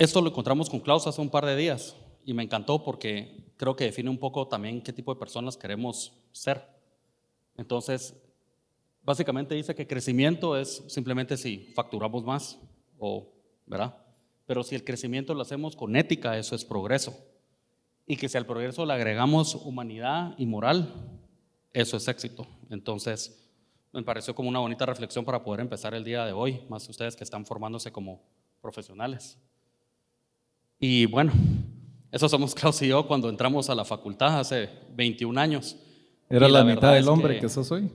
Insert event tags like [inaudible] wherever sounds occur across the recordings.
Esto lo encontramos con Klaus hace un par de días y me encantó porque creo que define un poco también qué tipo de personas queremos ser. Entonces, básicamente dice que crecimiento es simplemente si facturamos más, o, ¿verdad? Pero si el crecimiento lo hacemos con ética, eso es progreso. Y que si al progreso le agregamos humanidad y moral, eso es éxito. Entonces, me pareció como una bonita reflexión para poder empezar el día de hoy, más ustedes que están formándose como profesionales. Y bueno, eso somos Klaus y yo cuando entramos a la facultad hace 21 años. Era la, mitad del hombre que... que sos hoy.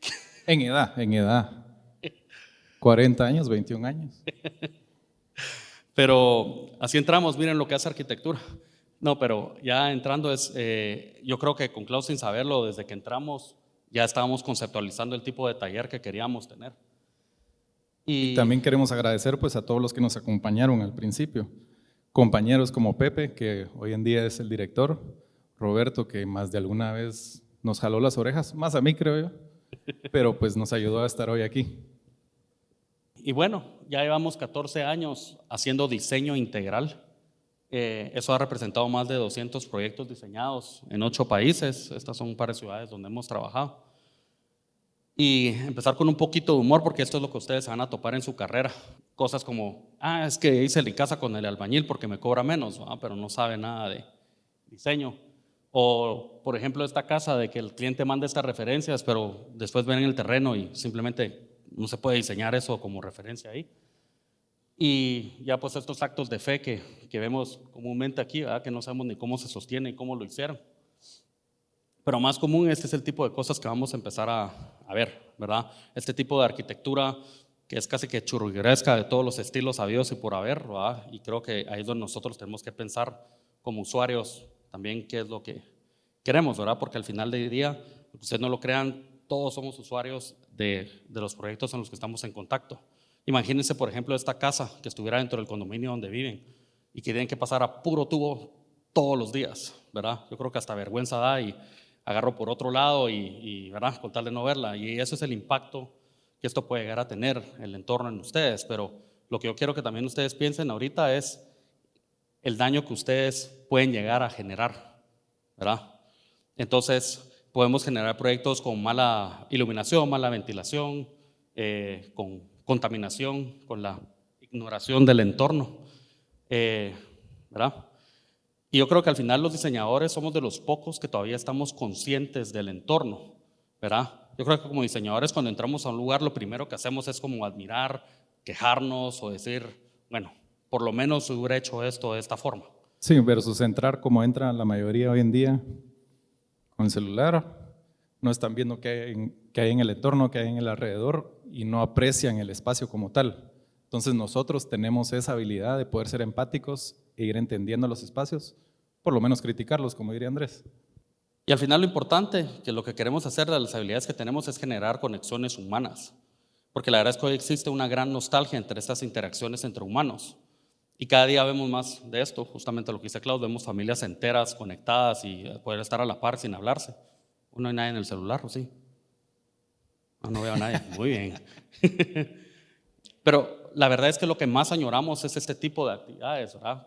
[laughs] En edad, en edad. 40 años, 21 años. [laughs] Pero así entramos, miren lo que hace arquitectura. No, pero ya entrando es, eh, yo creo que con Klaus sin saberlo, desde que entramos ya estábamos conceptualizando el tipo de taller que queríamos tener. Y, también queremos agradecer pues a todos los que nos acompañaron al principio. Compañeros como Pepe, que hoy en día es el director, Roberto, que más de alguna vez nos jaló las orejas, más a mí creo yo, pero pues nos ayudó a estar hoy aquí. Y bueno, ya llevamos 14 años haciendo diseño integral. Eh, eso ha representado más de 200 proyectos diseñados en ocho países. Estas son un par de ciudades donde hemos trabajado. Y empezar con un poquito de humor, porque esto es lo que ustedes van a topar en su carrera. Cosas como, ah, es que hice la casa con el albañil porque me cobra menos, pero no sabe nada de diseño. O, por ejemplo, esta casa de que el cliente manda estas referencias, pero después ven en el terreno y simplemente no se puede diseñar eso como referencia ahí. Y ya pues estos actos de fe que, que vemos comúnmente aquí, que no sabemos ni cómo se sostiene y cómo lo hicieron. Pero más común este es el tipo de cosas que vamos a empezar a, a ver, ¿verdad? Este tipo de arquitectura que es casi que churrigueresca de todos los estilos habidos y por haber, ¿verdad? Y creo que ahí es donde nosotros tenemos que pensar como usuarios también qué es lo que queremos, ¿verdad? Porque al final del día, ustedes no lo crean, todos somos usuarios de, los proyectos en los que estamos en contacto. Imagínense, por ejemplo, esta casa que estuviera dentro del condominio donde viven y que tienen que pasar a puro tubo todos los días, ¿verdad? Yo creo que hasta vergüenza da y agarro por otro lado y, y ¿verdad? Con tal de no verla. Y eso es el impacto que esto puede llegar a tener el entorno en ustedes. Pero lo que yo quiero que también ustedes piensen ahorita es el daño que ustedes pueden llegar a generar, ¿verdad? Entonces, podemos generar proyectos con mala iluminación, mala ventilación, eh, con contaminación, con la ignoración del entorno, eh, ¿verdad? Y yo creo que al final los diseñadores somos de los pocos que todavía estamos conscientes del entorno, ¿verdad? Yo creo que como diseñadores cuando entramos a un lugar lo primero que hacemos es como admirar, quejarnos o decir, bueno, por lo menos hubiera hecho esto de esta forma. Sí, versus entrar como entra la mayoría hoy en día, con el celular, no están viendo qué hay, en, hay en el entorno, qué hay en el alrededor y no aprecian el espacio como tal. Entonces nosotros tenemos esa habilidad de poder ser empáticos e ir entendiendo los espacios, por lo menos criticarlos, como diría Andrés. Y al final lo importante, que lo que queremos hacer de las habilidades que tenemos es generar conexiones humanas, porque la verdad es que hoy existe una gran nostalgia entre estas interacciones entre humanos. Y cada día vemos más de esto, justamente lo que dice Claudio, vemos familias enteras conectadas y poder estar a la par sin hablarse. ¿No hay nadie en el celular o sí? No, no veo a nadie. Muy bien. [laughs] Pero la verdad es que lo que más añoramos es este tipo de actividades, ¿verdad?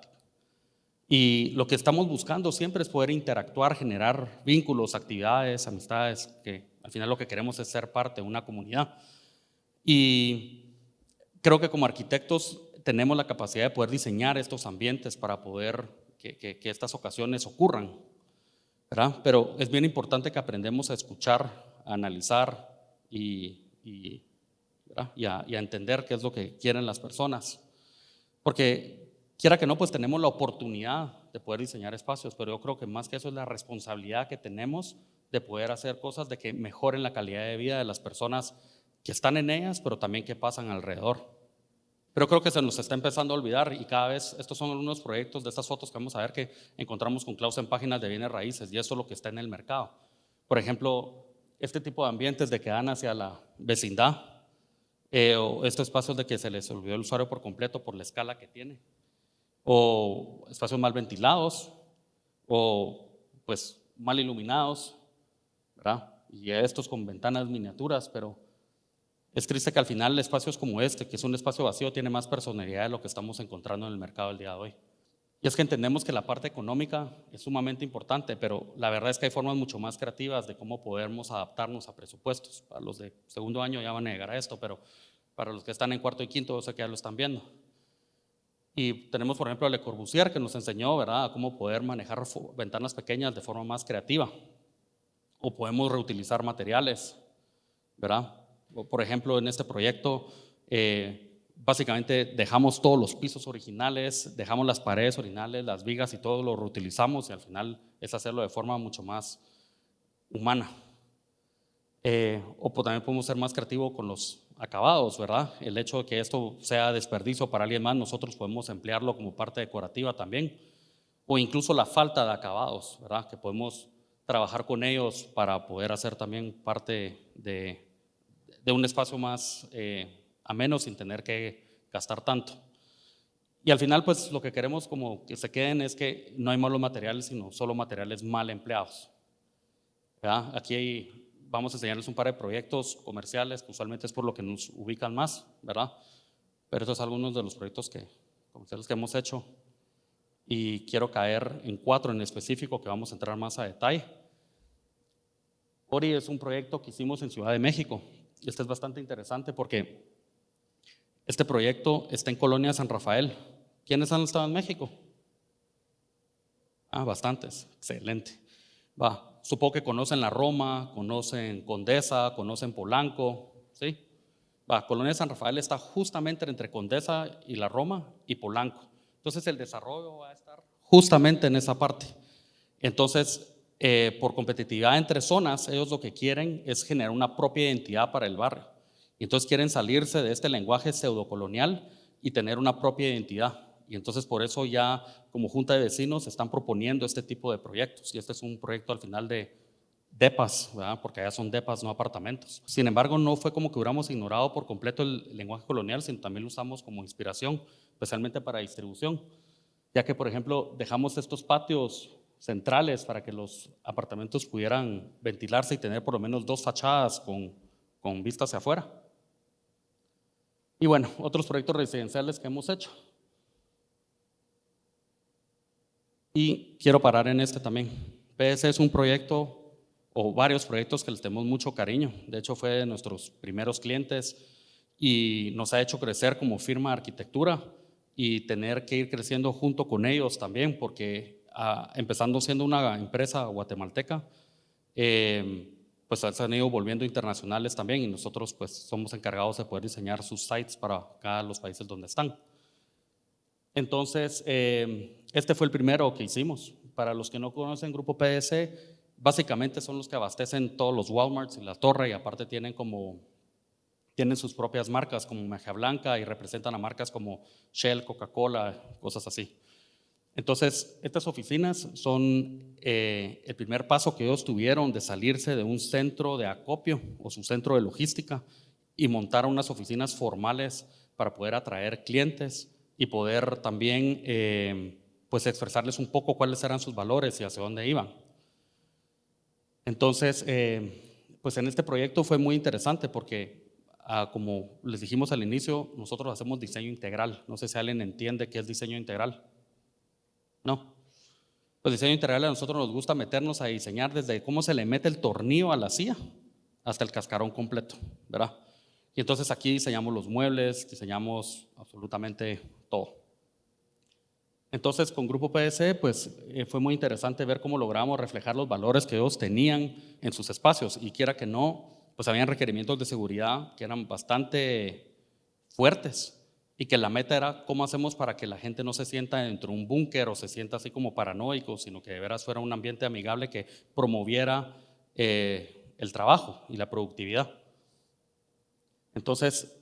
Y lo que estamos buscando siempre es poder interactuar, generar vínculos, actividades, amistades, que al final lo que queremos es ser parte de una comunidad. Y creo que como arquitectos tenemos la capacidad de poder diseñar estos ambientes para poder que, estas ocasiones ocurran. Pero es bien importante que aprendemos a escuchar, a analizar y, y, a, entender qué es lo que quieren las personas. Porque quiera que no, pues tenemos la oportunidad de poder diseñar espacios, pero yo creo que más que eso es la responsabilidad que tenemos de poder hacer cosas de que mejoren la calidad de vida de las personas que están en ellas, pero también que pasan alrededor. Pero creo que se nos está empezando a olvidar y cada vez estos son algunos proyectos de estas fotos que vamos a ver que encontramos con Klaus en páginas de bienes raíces y eso es lo que está en el mercado. Por ejemplo, este tipo de ambientes de que dan hacia la vecindad eh, o estos espacios de que se les olvidó el usuario por completo por la escala que tiene o espacios mal ventilados o pues mal iluminados, ¿verdad? Y estos con ventanas miniaturas, pero Es triste que al final espacios como este, que es un espacio vacío, tiene más personalidad de lo que estamos encontrando en el mercado el día de hoy. Y es que entendemos que la parte económica es sumamente importante, pero la verdad es que hay formas mucho más creativas de cómo podemos adaptarnos a presupuestos. Para los de segundo año ya van a llegar a esto, pero para los que están en cuarto y quinto, sé que ya lo están viendo. Y tenemos, por ejemplo, a Le Corbusier, que nos enseñó, ¿verdad?, cómo poder manejar ventanas pequeñas de forma más creativa. O podemos reutilizar materiales, ¿verdad? por ejemplo, en este proyecto, eh, básicamente dejamos todos los pisos originales, dejamos las paredes originales, las vigas y todo lo reutilizamos y al final es hacerlo de forma mucho más humana. Eh, o también podemos ser más creativos con los acabados, ¿verdad? El hecho de que esto sea desperdicio para alguien más, nosotros podemos emplearlo como parte decorativa también. O incluso la falta de acabados, ¿verdad? Que podemos trabajar con ellos para poder hacer también parte de, de un espacio más eh, ameno sin tener que gastar tanto. Y al final, pues lo que queremos como que se queden es que no hay malos materiales, sino solo materiales mal empleados. Aquí vamos a enseñarles un par de proyectos comerciales, que usualmente es por lo que nos ubican más, ¿verdad? Pero estos son algunos de los proyectos que, comerciales que hemos hecho. Y quiero caer en cuatro en específico que vamos a entrar más a detalle. Ori es un proyecto que hicimos en Ciudad de México. Este es bastante interesante porque este proyecto está en Colonia San Rafael. ¿Quiénes han estado en México? Ah, bastantes. Excelente. Va, supongo que conocen la Roma, conocen Condesa, conocen Polanco, ¿sí? Va, Colonia San Rafael está justamente entre Condesa y la Roma y Polanco. Entonces el desarrollo va a estar justamente en esa parte. Entonces, eh, por competitividad entre zonas, ellos lo que quieren es generar una propia identidad para el barrio. Entonces quieren salirse de este lenguaje pseudocolonial y tener una propia identidad. Y entonces por eso ya como Junta de Vecinos están proponiendo este tipo de proyectos. Y este es un proyecto al final de DEPAS, porque allá son DEPAS, no apartamentos. Sin embargo, no fue como que hubiéramos ignorado por completo el lenguaje colonial, sino también lo usamos como inspiración, especialmente para distribución. Ya que, por ejemplo, dejamos estos patios centrales para que los apartamentos pudieran ventilarse y tener por lo menos dos fachadas con, con vista hacia afuera. Y bueno, otros proyectos residenciales que hemos hecho. Y quiero parar en este también. PS es un proyecto o varios proyectos que les tenemos mucho cariño. De hecho, fue de nuestros primeros clientes y nos ha hecho crecer como firma de arquitectura y tener que ir creciendo junto con ellos también, porque empezando siendo una empresa guatemalteca, eh, pues se han ido volviendo internacionales también y nosotros pues somos encargados de poder diseñar sus sites para cada los países donde están. Entonces, eh, este fue el primero que hicimos. Para los que no conocen Grupo PS, básicamente son los que abastecen todos los Walmarts y la torre y aparte tienen como tienen sus propias marcas como Magia Blanca y representan a marcas como Shell, Coca-Cola, cosas así. Entonces, estas oficinas son eh, el primer paso que ellos tuvieron de salirse de un centro de acopio o su centro de logística y montar unas oficinas formales para poder atraer clientes y poder también eh, pues expresarles un poco cuáles eran sus valores y hacia dónde iban. Entonces, eh, pues en este proyecto fue muy interesante porque, ah, como les dijimos al inicio, nosotros hacemos diseño integral. No sé si alguien entiende qué es diseño integral. No. Pues diseño integral a nosotros nos gusta meternos a diseñar desde cómo se le mete el tornillo a la silla hasta el cascarón completo, ¿verdad? Y entonces aquí diseñamos los muebles, diseñamos absolutamente todo. Entonces con Grupo PSE pues eh, fue muy interesante ver cómo logramos reflejar los valores que ellos tenían en sus espacios y quiera que no, pues habían requerimientos de seguridad que eran bastante fuertes y que la meta era cómo hacemos para que la gente no se sienta dentro de un búnker o se sienta así como paranoico, sino que de veras fuera un ambiente amigable que promoviera eh, el trabajo y la productividad. Entonces,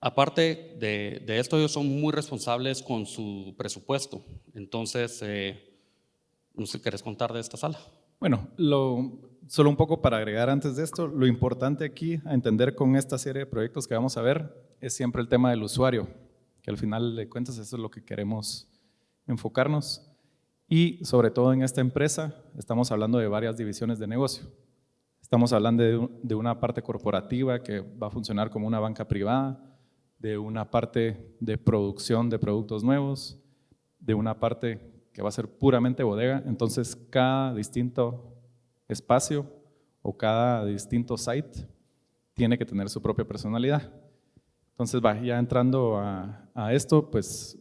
aparte de, esto, ellos son muy responsables con su presupuesto. Entonces, eh, no sé, ¿querés contar de esta sala? Bueno, solo un poco para agregar antes de esto, lo importante aquí a entender con esta serie de proyectos que vamos a ver es siempre el tema del usuario que al final de cuentas eso es lo que queremos enfocarnos. Y sobre todo en esta empresa estamos hablando de varias divisiones de negocio. Estamos hablando de, de una parte corporativa que va a funcionar como una banca privada, de una parte de producción de productos nuevos, de una parte que va a ser puramente bodega. Entonces, cada distinto espacio o cada distinto site tiene que tener su propia personalidad. Entonces, va, ya entrando a, a esto, pues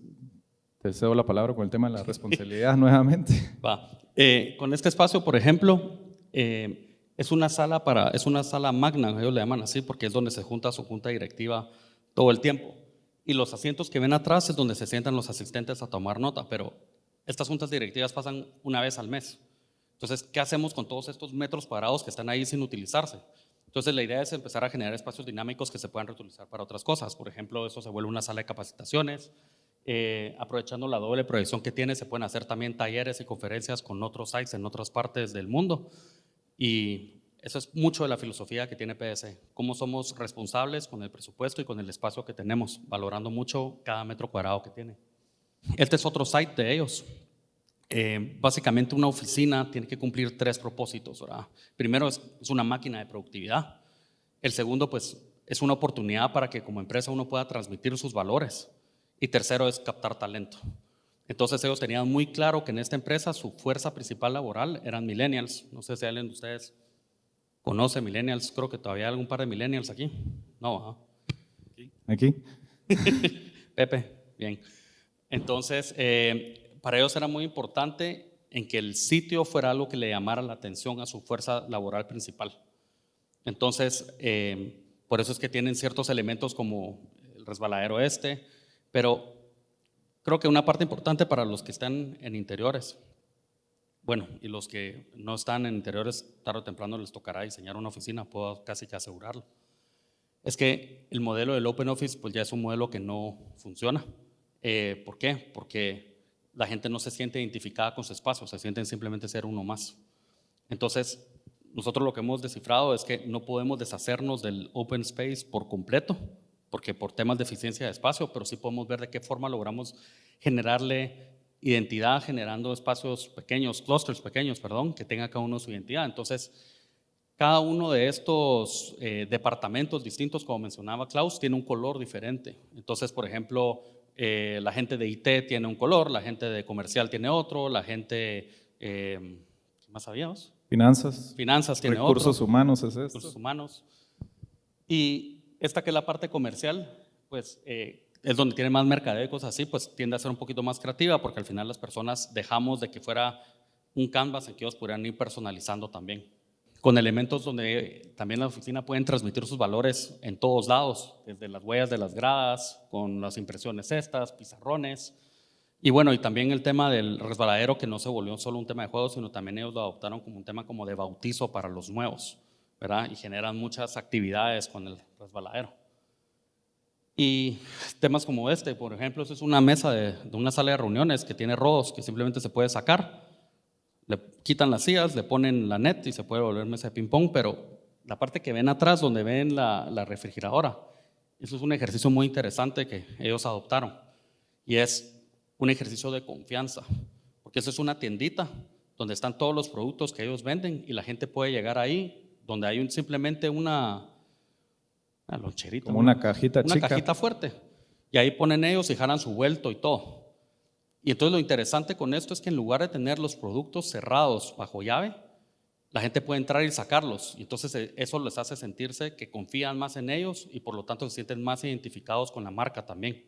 te cedo la palabra con el tema de la responsabilidad [laughs] nuevamente. Va. Eh, con este espacio, por ejemplo, eh, es una sala para, es una sala magna, ellos le llaman así, porque es donde se junta su junta directiva todo el tiempo. Y los asientos que ven atrás es donde se sientan los asistentes a tomar nota, pero estas juntas directivas pasan una vez al mes. Entonces, ¿qué hacemos con todos estos metros cuadrados que están ahí sin utilizarse? Entonces, la idea es empezar a generar espacios dinámicos que se puedan reutilizar para otras cosas. Por ejemplo, eso se vuelve una sala de capacitaciones. Eh, aprovechando la doble proyección que tiene, se pueden hacer también talleres y conferencias con otros sites en otras partes del mundo. Y eso es mucho de la filosofía que tiene PSE, cómo somos responsables con el presupuesto y con el espacio que tenemos, valorando mucho cada metro cuadrado que tiene. Este es otro site de ellos. Eh, básicamente una oficina tiene que cumplir tres propósitos. Primero es, es una máquina de productividad. El segundo pues es una oportunidad para que como empresa uno pueda transmitir sus valores. Y tercero es captar talento. Entonces ellos tenían muy claro que en esta empresa su fuerza principal laboral eran millennials. No sé si alguien de ustedes conoce millennials, creo que todavía hay algún par de millennials aquí. No, ¿Aquí? [laughs] Pepe, bien. Entonces, eh, para ellos era muy importante en que el sitio fuera algo que le llamara la atención a su fuerza laboral principal. Entonces, eh, por eso es que tienen ciertos elementos como el resbaladero este, pero Creo que una parte importante para los que están en interiores, bueno, y los que no están en interiores, tarde o temprano les tocará diseñar una oficina, puedo casi que asegurarlo, es que el modelo del Open Office pues ya es un modelo que no funciona. Eh, ¿Por qué? Porque la gente no se siente identificada con su espacio, se sienten simplemente ser uno más. Entonces, nosotros lo que hemos descifrado es que no podemos deshacernos del open space por completo, porque por temas de eficiencia de espacio, pero sí podemos ver de qué forma logramos generarle identidad generando espacios pequeños, clusters pequeños, perdón, que tenga cada uno su identidad. Entonces, cada uno de estos eh, departamentos distintos, como mencionaba Klaus, tiene un color diferente. Entonces, por ejemplo, eh, la gente de IT tiene un color, la gente de comercial tiene otro, la gente, eh, ¿qué más sabíamos? Finanzas. Finanzas tiene recursos otro. humanos es esto. Recursos humanos. Y esta que es la parte comercial, pues eh, es donde tiene más mercadeo y cosas así, pues tiende a ser un poquito más creativa porque al final las personas dejamos de que fuera un canvas en que ellos pudieran ir personalizando también. Con elementos donde también la oficina pueden transmitir sus valores en todos lados, desde las huellas de las gradas, con las impresiones estas, pizarrones. Y bueno, y también el tema del resbaladero que no se volvió solo un tema de juegos, sino también ellos lo adoptaron como un tema como de bautizo para los nuevos. ¿verdad? Y generan muchas actividades con el resbaladero. Y temas como este, por ejemplo, es una mesa de, una sala de reuniones que tiene rodos que simplemente se puede sacar. Le quitan las sillas, le ponen la net y se puede volver mesa de ping-pong, pero la parte que ven atrás, donde ven la, la refrigeradora, eso es un ejercicio muy interesante que ellos adoptaron. Y es un ejercicio de confianza, porque eso es una tiendita donde están todos los productos que ellos venden y la gente puede llegar ahí donde hay simplemente una, una loncherita. Como una cajita una cajita fuerte. Y ahí ponen ellos y jalan su vuelto y todo. Y entonces lo interesante con esto es que en lugar de tener los productos cerrados bajo llave, la gente puede entrar y sacarlos. Y entonces eh, eso les hace sentirse que confían más en ellos y por lo tanto se sienten más identificados con la marca también.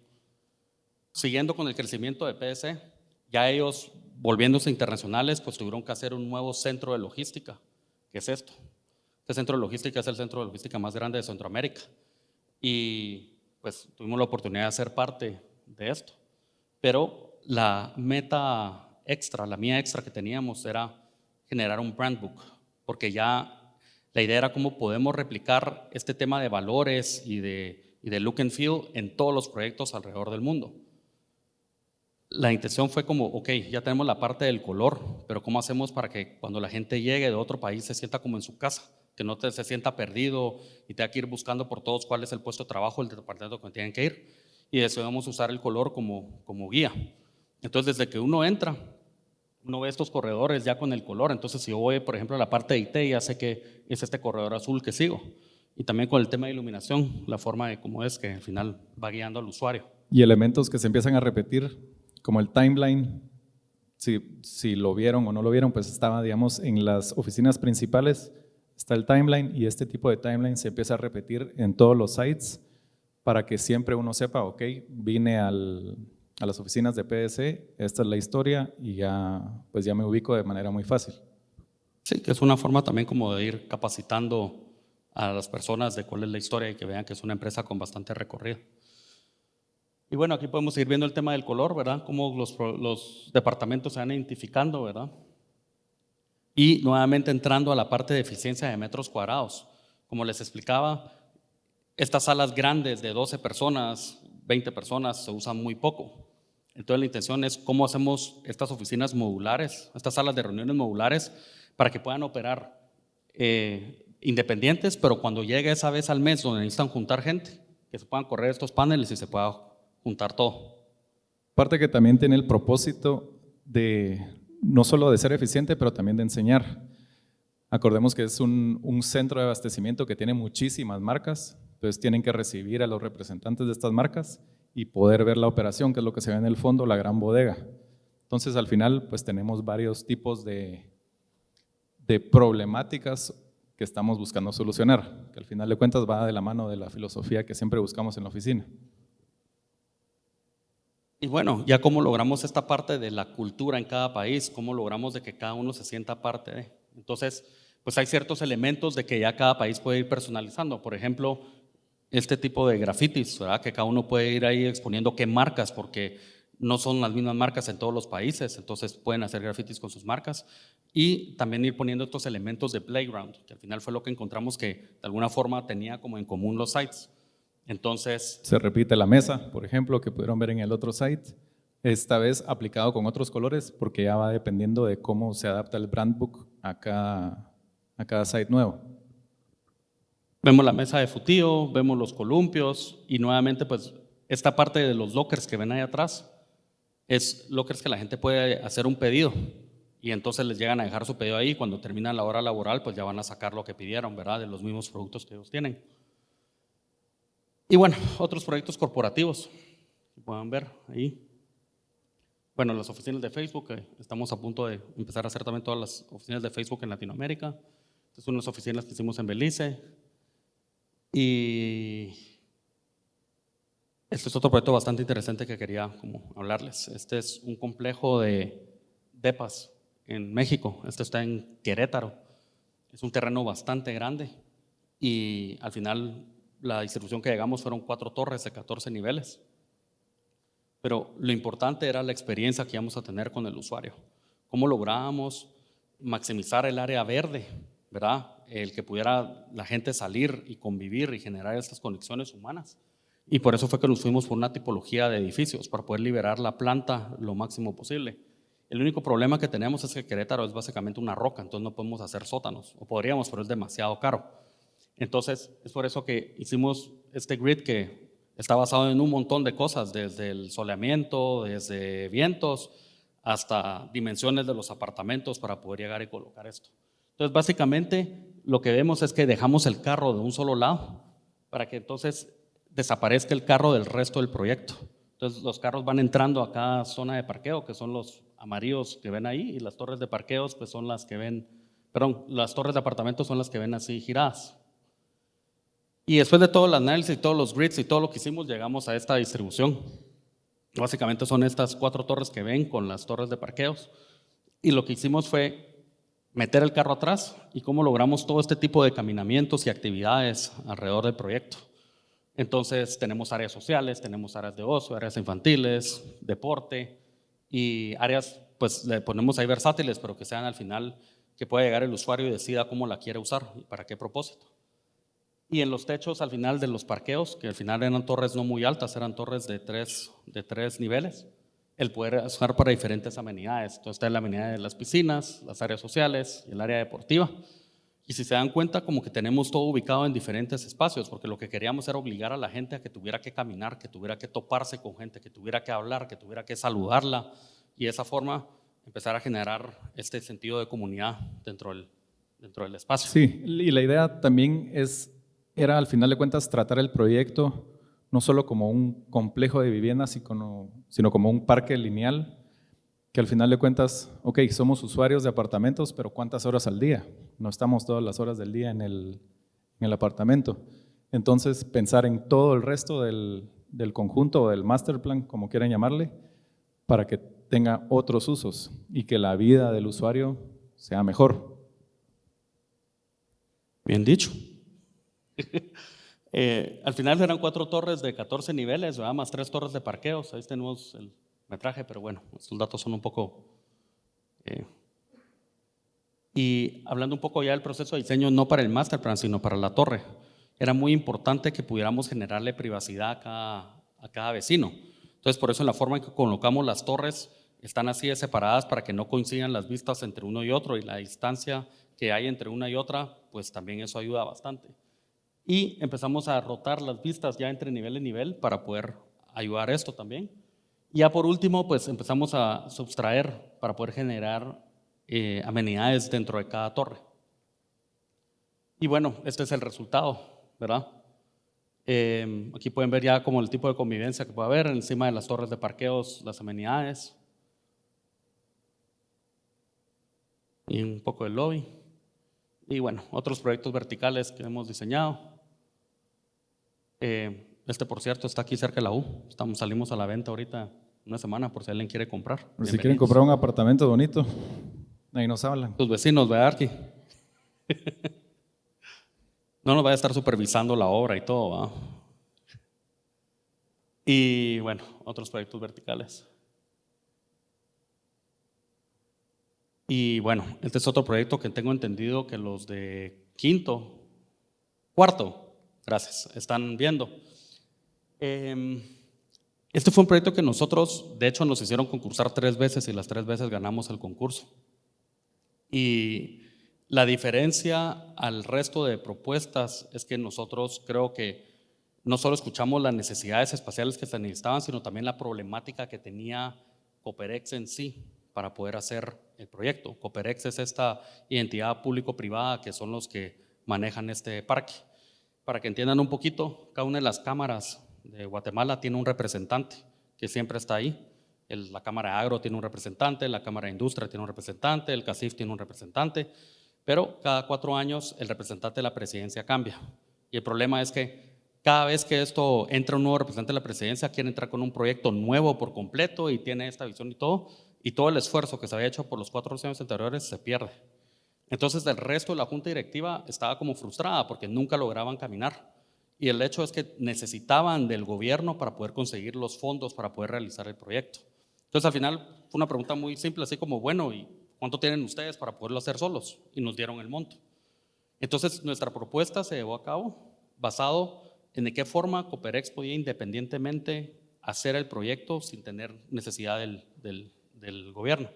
Siguiendo con el crecimiento de PS, ya ellos, volviéndose internacionales, pues tuvieron que hacer un nuevo centro de logística, que es esto. Este centro de logística es el centro de logística más grande de Centroamérica. Y pues tuvimos la oportunidad de ser parte de esto. Pero la meta extra, la mía extra que teníamos era generar un brand book, porque ya la idea era cómo podemos replicar este tema de valores y de, y de look and feel en todos los proyectos alrededor del mundo. La intención fue como, ok, ya tenemos la parte del color, pero ¿cómo hacemos para que cuando la gente llegue de otro país se sienta como en su casa? Que no te, se sienta perdido y tenga que ir buscando por todos cuál es el puesto de trabajo, el departamento que tienen que ir. Y decidimos usar el color como, como guía. Entonces, desde que uno entra, uno ve estos corredores ya con el color, entonces si yo voy, por ejemplo, a la parte de IT, ya sé que es este corredor azul que sigo. Y también con el tema de iluminación, la forma de cómo es que al final va guiando al usuario. Y elementos que se empiezan a repetir, como el timeline, si, si lo vieron o no lo vieron, pues estaba, digamos, en las oficinas principales, está el timeline y este tipo de timeline se empieza a repetir en todos los sites para que siempre uno sepa, ok, vine a las oficinas de PDC, esta es la historia y ya, pues ya me ubico de manera muy fácil. Sí, que es una forma también como de ir capacitando a las personas de cuál es la historia y que vean que es una empresa con bastante recorrido. Y bueno, aquí podemos ir viendo el tema del color, ¿verdad? Cómo los, los departamentos se van identificando, ¿verdad? Y nuevamente entrando a la parte de eficiencia de metros cuadrados. Como les explicaba, estas salas grandes de 12 personas, 20 personas, se usan muy poco. Entonces la intención es cómo hacemos estas oficinas modulares, estas salas de reuniones modulares, para que puedan operar eh, independientes, pero cuando llegue esa vez al mes donde necesitan juntar gente, que se puedan correr estos paneles y se pueda juntar todo. Parte que también tiene el propósito de no solo de ser eficiente, pero también de enseñar. Acordemos que es un, un centro de abastecimiento que tiene muchísimas marcas, entonces tienen que recibir a los representantes de estas marcas y poder ver la operación, que es lo que se ve en el fondo, la gran bodega. Entonces al final pues tenemos varios tipos de, de problemáticas que estamos buscando solucionar, que al final de cuentas va de la mano de la filosofía que siempre buscamos en la oficina. Y bueno, ya cómo logramos esta parte de la cultura en cada país, cómo logramos de que cada uno se sienta parte de. Entonces, pues hay ciertos elementos de que ya cada país puede ir personalizando. Por ejemplo, este tipo de grafitis, ¿verdad? que cada uno puede ir ahí exponiendo qué marcas, porque no son las mismas marcas en todos los países, entonces pueden hacer grafitis con sus marcas y también ir poniendo estos elementos de playground, que al final fue lo que encontramos que de alguna forma tenía como en común los sites. Entonces... Se repite la mesa, por ejemplo, que pudieron ver en el otro site, esta vez aplicado con otros colores porque ya va dependiendo de cómo se adapta el brand book a cada, a cada site nuevo. Vemos la mesa de futío, vemos los columpios y nuevamente pues esta parte de los lockers que ven ahí atrás es lockers que la gente puede hacer un pedido y entonces les llegan a dejar su pedido ahí cuando termina la hora laboral pues ya van a sacar lo que pidieron, ¿verdad? De los mismos productos que ellos tienen. Y bueno, otros proyectos corporativos que puedan ver ahí. Bueno, las oficinas de Facebook, estamos a punto de empezar a hacer también todas las oficinas de Facebook en Latinoamérica. Son las oficinas que hicimos en Belice, y este es otro proyecto bastante interesante que quería como hablarles. Este es un complejo de depas en México. Este está en Querétaro. Es un terreno bastante grande y al final la distribución que llegamos fueron cuatro torres de 14 niveles. Pero lo importante era la experiencia que íbamos a tener con el usuario. Cómo lográbamos maximizar el área verde, ¿verdad? el que pudiera la gente salir y convivir y generar estas conexiones humanas. Y por eso fue que nos fuimos por una tipología de edificios, para poder liberar la planta lo máximo posible. El único problema que tenemos es que Querétaro es básicamente una roca, entonces no podemos hacer sótanos, o podríamos, pero es demasiado caro. Entonces, es por eso que hicimos este grid que está basado en un montón de cosas, desde el soleamiento, desde vientos, hasta dimensiones de los apartamentos para poder llegar y colocar esto. Entonces, básicamente, lo que vemos es que dejamos el carro de un solo lado para que entonces desaparezca el carro del resto del proyecto. Entonces los carros van entrando a cada zona de parqueo, que son los amarillos que ven ahí, y las torres de parqueos pues son las que ven, perdón, las torres de apartamentos son las que ven así giradas. Y después de todo el análisis y todos los grids y todo lo que hicimos, llegamos a esta distribución. Básicamente son estas cuatro torres que ven con las torres de parqueos. Y lo que hicimos fue meter el carro atrás y cómo logramos todo este tipo de caminamientos y actividades alrededor del proyecto. Entonces tenemos áreas sociales, tenemos áreas de ocio, áreas infantiles, deporte y áreas, pues le ponemos ahí versátiles, pero que sean al final que pueda llegar el usuario y decida cómo la quiere usar y para qué propósito. Y en los techos al final de los parqueos, que al final eran torres no muy altas, eran torres de tres, de tres niveles, el poder usar para diferentes amenidades. Entonces está la amenidad de las piscinas, las áreas sociales el área deportiva. Y si se dan cuenta, como que tenemos todo ubicado en diferentes espacios, porque lo que queríamos era obligar a la gente a que tuviera que caminar, que tuviera que toparse con gente, que tuviera que hablar, que tuviera que saludarla. Y de esa forma, empezar a generar este sentido de comunidad dentro del, dentro del espacio. Sí, y la idea también es, era al final de cuentas tratar el proyecto no solo como un complejo de viviendas, sino como un parque lineal, que al final de cuentas, ok, somos usuarios de apartamentos, pero ¿cuántas horas al día? No estamos todas las horas del día en el, en el apartamento. Entonces, pensar en todo el resto del, del conjunto o del master plan, como quieran llamarle, para que tenga otros usos y que la vida del usuario sea mejor. Bien dicho. [laughs] Eh, al final eran cuatro torres de 14 niveles, más tres torres de parqueos. Ahí tenemos el metraje, pero bueno, estos datos son un poco... Eh, y hablando un poco ya del proceso de diseño, no para el master plan, sino para la torre, era muy importante que pudiéramos generarle privacidad a cada, a cada vecino. Entonces, por eso en la forma en que colocamos las torres, están así separadas para que no coincidan las vistas entre uno y otro y la distancia que hay entre una y otra, pues también eso ayuda bastante. Y empezamos a rotar las vistas ya entre nivel y nivel para poder ayudar a esto también. Y ya por último, pues empezamos a sustraer para poder generar eh, amenidades dentro de cada torre. Y bueno, este es el resultado, ¿verdad? Eh, aquí pueden ver ya como el tipo de convivencia que puede haber encima de las torres de parqueos, las amenidades. Y un poco del lobby. Y bueno, otros proyectos verticales que hemos diseñado. Eh, este, por cierto, está aquí cerca de la U. Estamos, salimos a la venta ahorita una semana por si alguien quiere comprar. si quieren comprar un apartamento bonito, ahí nos hablan. Tus vecinos, ¿verdad, aquí. [laughs] no nos vaya a estar supervisando la obra y todo, ¿va? Y bueno, otros proyectos verticales. Y bueno, este es otro proyecto que tengo entendido que los de quinto, cuarto, gracias, están viendo. Em, este fue un proyecto que nosotros, de hecho, nos hicieron concursar tres veces y las tres veces ganamos el concurso. Y la diferencia al resto de propuestas es que nosotros creo que no solo escuchamos las necesidades espaciales que se necesitaban, sino también la problemática que tenía Coperex en sí para poder hacer el proyecto. Coperex es esta identidad público-privada que son los que manejan este parque. Para que entiendan un poquito, cada una de las cámaras de Guatemala tiene un representante que siempre está ahí. la Cámara Agro tiene un representante, la Cámara de Industria tiene un representante, el CACIF tiene un representante, pero cada cuatro años el representante de la presidencia cambia. Y el problema es que cada vez que esto entra un nuevo representante de la presidencia, quiere entrar con un proyecto nuevo por completo y tiene esta visión y todo, y todo el esfuerzo que se había hecho por los cuatro años anteriores se pierde. Entonces el resto de la junta directiva estaba como frustrada porque nunca lograban caminar. Y el hecho es que necesitaban del gobierno para poder conseguir los fondos para poder realizar el proyecto. Entonces al final fue una pregunta muy simple, así como, bueno, ¿y cuánto tienen ustedes para poderlo hacer solos? Y nos dieron el monto. Entonces nuestra propuesta se llevó a cabo basado en de qué forma Coperex podía independientemente hacer el proyecto sin tener necesidad del gobierno.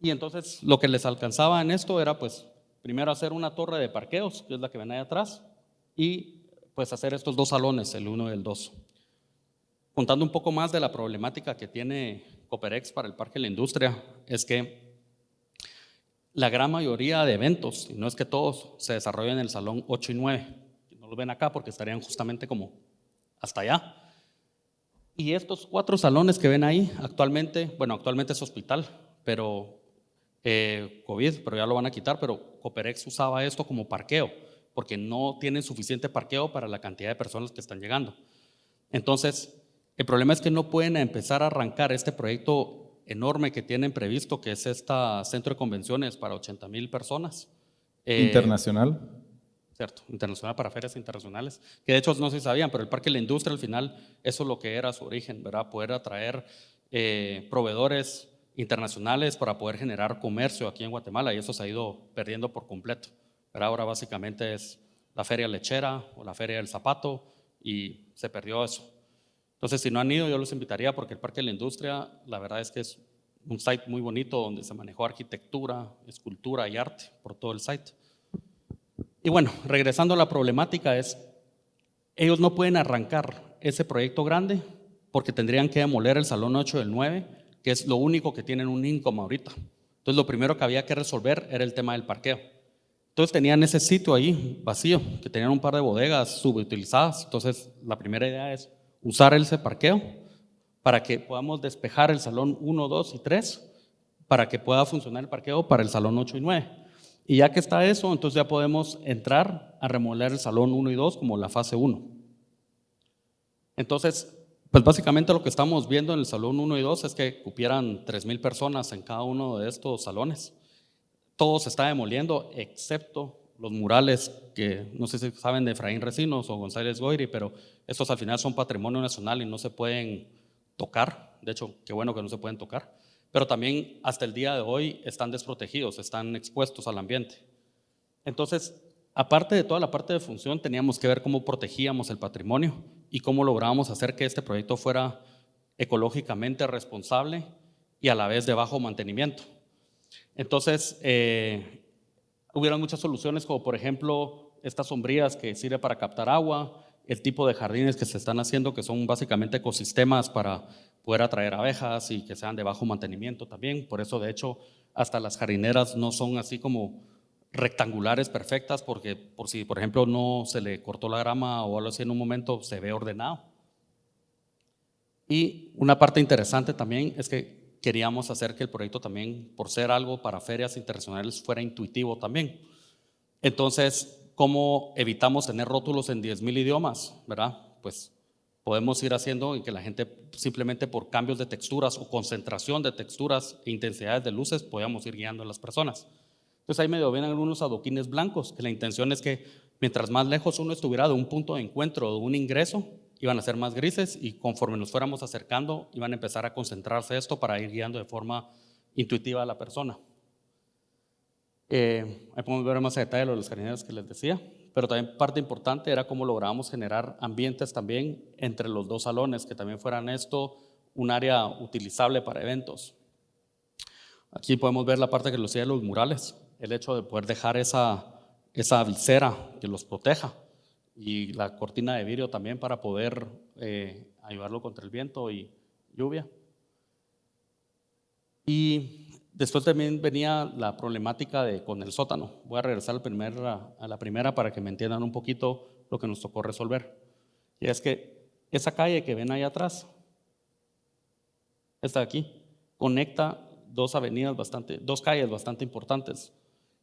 Y entonces lo que les alcanzaba en esto era pues primero hacer una torre de parqueos, que es la que ven ahí atrás, y pues hacer estos dos salones, el uno y el dos. Contando un poco más de la problemática que tiene Coperex para el Parque de la Industria, es que la gran mayoría de eventos, y no es que todos, se desarrollan en el salón 8 y 9. No lo ven acá porque estarían justamente como hasta allá. Y estos cuatro salones que ven ahí, actualmente, bueno, actualmente es hospital, pero eh, COVID, pero ya lo van a quitar, pero Coperex usaba esto como parqueo, porque no tienen suficiente parqueo para la cantidad de personas que están llegando. Entonces, el problema es que no pueden empezar a arrancar este proyecto enorme que tienen previsto, que es este centro de convenciones para 80 mil personas. Eh, Internacional. ¿cierto? Internacional para ferias internacionales, que de hecho no se sabían, pero el Parque de la Industria al final, eso es lo que era su origen, ¿verdad? Poder atraer eh, proveedores internacionales para poder generar comercio aquí en Guatemala y eso se ha ido perdiendo por completo. Pero ahora básicamente es la feria lechera o la feria del zapato y se perdió eso. Entonces, si no han ido, yo los invitaría porque el Parque de la Industria, la verdad es que es un site muy bonito donde se manejó arquitectura, escultura y arte por todo el site. Y bueno, regresando a la problemática es, ellos no pueden arrancar ese proyecto grande porque tendrían que demoler el salón 8 del 9, que es lo único que tienen un income ahorita. Entonces, lo primero que había que resolver era el tema del parqueo. Entonces, tenían ese sitio ahí vacío, que tenían un par de bodegas subutilizadas. Entonces, la primera idea es usar ese parqueo para que podamos despejar el salón 1, 2 y 3, para que pueda funcionar el parqueo para el salón 8 y 9. Y ya que está eso, entonces ya podemos entrar a remodelar el salón 1 y 2 como la fase 1. Entonces, pues básicamente lo que estamos viendo en el salón 1 y 2 es que cupieran 3.000 personas en cada uno de estos salones. Todo se está demoliendo, excepto los murales que no sé si saben de Efraín Recinos o González Goyri, pero estos al final son patrimonio nacional y no se pueden tocar. De hecho, qué bueno que no se pueden tocar. Pero también hasta el día de hoy están desprotegidos, están expuestos al ambiente. Entonces, aparte de toda la parte de función, teníamos que ver cómo protegíamos el patrimonio y cómo lográbamos hacer que este proyecto fuera ecológicamente responsable y a la vez de bajo mantenimiento. Entonces, eh, hubieron muchas soluciones como por ejemplo estas sombrías que sirven para captar agua, el tipo de jardines que se están haciendo que son básicamente ecosistemas para poder atraer abejas y que sean de bajo mantenimiento también. Por eso de hecho hasta las jardineras no son así como rectangulares perfectas porque por si por ejemplo no se le cortó la grama o algo así en un momento se ve ordenado. Y una parte interesante también es que queríamos hacer que el proyecto también, por ser algo para ferias internacionales, fuera intuitivo también. Entonces, ¿cómo evitamos tener rótulos en 10.000 idiomas? ¿Verdad? Pues podemos ir haciendo en que la gente simplemente por cambios de texturas o concentración de texturas e intensidades de luces podamos ir guiando a las personas. Entonces ahí medio ven algunos adoquines blancos, que la intención es que mientras más lejos uno estuviera de un punto de encuentro de un ingreso, iban a ser más grises y conforme nos fuéramos acercando, iban a empezar a concentrarse esto para ir guiando de forma intuitiva a la persona. Eh, ahí podemos ver más a detalle los jardineros que les decía, pero también parte importante era cómo lográbamos generar ambientes también entre los dos salones, que también fueran esto un área utilizable para eventos. Aquí podemos ver la parte que lo hacía de los murales el hecho de poder dejar esa, esa visera que los proteja y la cortina de vidrio también para poder eh, ayudarlo contra el viento y lluvia. Y después también venía la problemática de, con el sótano. Voy a regresar al primer, a la primera para que me entiendan un poquito lo que nos tocó resolver. Y es que esa calle que ven ahí atrás, esta de aquí, conecta dos avenidas bastante, dos calles bastante importantes.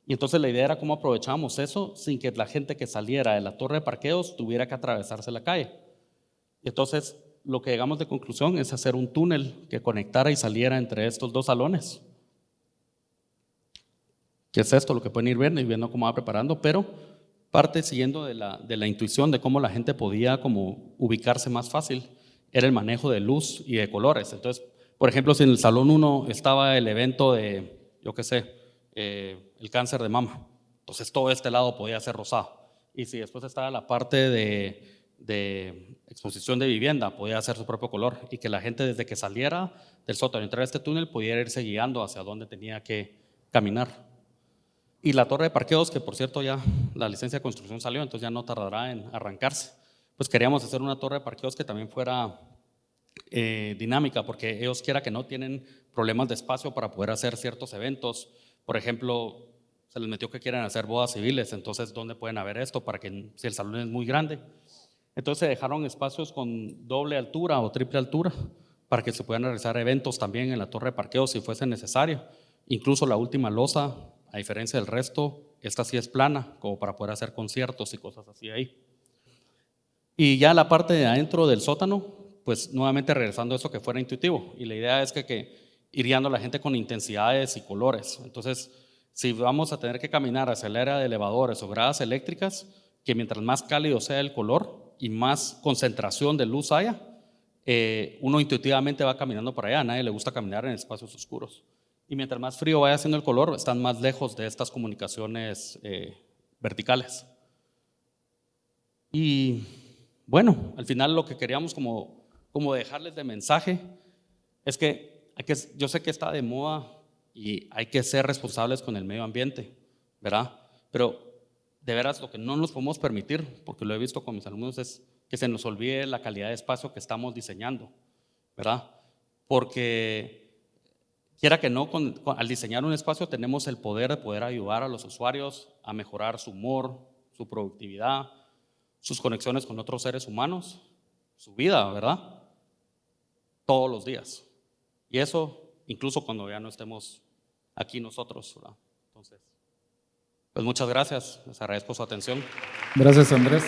Y entonces la idea era cómo aprovechamos eso sin que la gente que saliera de la torre de parqueos tuviera que atravesarse la calle. Y entonces lo que llegamos de conclusión es hacer un túnel que conectara y saliera entre estos dos salones. ¿Qué es esto? Lo que pueden ir viendo y viendo cómo va preparando, pero parte siguiendo de la, de la intuición de cómo la gente podía como ubicarse más fácil, era el manejo de luz y de colores. Entonces, por ejemplo, si en el salón 1 estaba el evento de, yo qué sé, eh, el cáncer de mama. Entonces todo este lado podía ser rosado. Y si después estaba la parte de, exposición de vivienda, podía hacer su propio color y que la gente desde que saliera del sótano y entrara a este túnel pudiera irse guiando hacia dónde tenía que caminar. Y la torre de parqueos, que por cierto ya la licencia de construcción salió, entonces ya no tardará en arrancarse. Pues queríamos hacer una torre de parqueos que también fuera eh, dinámica, porque ellos quiera que no tienen problemas de espacio para poder hacer ciertos eventos por ejemplo, se les metió que quieren hacer bodas civiles, entonces ¿dónde pueden haber esto para que si el salón es muy grande? Entonces se dejaron espacios con doble altura o triple altura para que se puedan realizar eventos también en la torre de parqueo si fuese necesario. Incluso la última losa, a diferencia del resto, esta sí es plana, como para poder hacer conciertos y cosas así ahí. Y ya la parte de adentro del sótano, pues nuevamente regresando a eso que fuera intuitivo. Y la idea es que, que ir la gente con intensidades y colores. Entonces, si vamos a tener que caminar hacia el área de elevadores o gradas eléctricas, que mientras más cálido sea el color y más concentración de luz haya, eh, uno intuitivamente va caminando para allá. A nadie le gusta caminar en espacios oscuros. Y mientras más frío vaya siendo el color, están más lejos de estas comunicaciones eh, verticales. Y bueno, al final lo que queríamos como, como dejarles de mensaje es que yo sé que está de moda y hay que ser responsables con el medio ambiente, ¿verdad? Pero de veras lo que no nos podemos permitir, porque lo he visto con mis alumnos, es que se nos olvide la calidad de espacio que estamos diseñando, ¿verdad? Porque quiera que no, con- con- al diseñar un espacio tenemos el poder de poder ayudar a los usuarios a mejorar su humor, su productividad, sus conexiones con otros seres humanos, su vida, ¿verdad? Todos los días. Y eso incluso cuando ya no estemos aquí nosotros. Entonces, pues muchas gracias, les agradezco su atención. Gracias, Andrés.